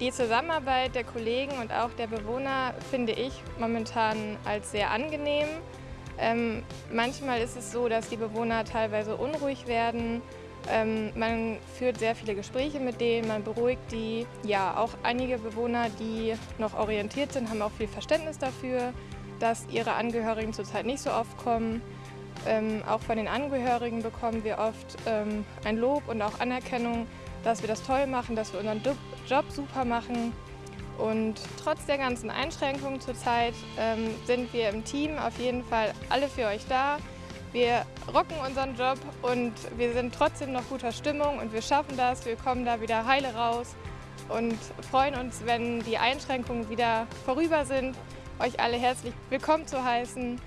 Die Zusammenarbeit der Kollegen und auch der Bewohner finde ich momentan als sehr angenehm. Ähm, manchmal ist es so, dass die Bewohner teilweise unruhig werden. Ähm, man führt sehr viele Gespräche mit denen, man beruhigt die. Ja, auch einige Bewohner, die noch orientiert sind, haben auch viel Verständnis dafür, dass ihre Angehörigen zurzeit nicht so oft kommen. Ähm, auch von den Angehörigen bekommen wir oft ähm, ein Lob und auch Anerkennung, dass wir das toll machen, dass wir unseren Job super machen. Und trotz der ganzen Einschränkungen zurzeit ähm, sind wir im Team auf jeden Fall alle für euch da. Wir rocken unseren Job und wir sind trotzdem noch guter Stimmung und wir schaffen das. Wir kommen da wieder heile raus und freuen uns, wenn die Einschränkungen wieder vorüber sind, euch alle herzlich willkommen zu heißen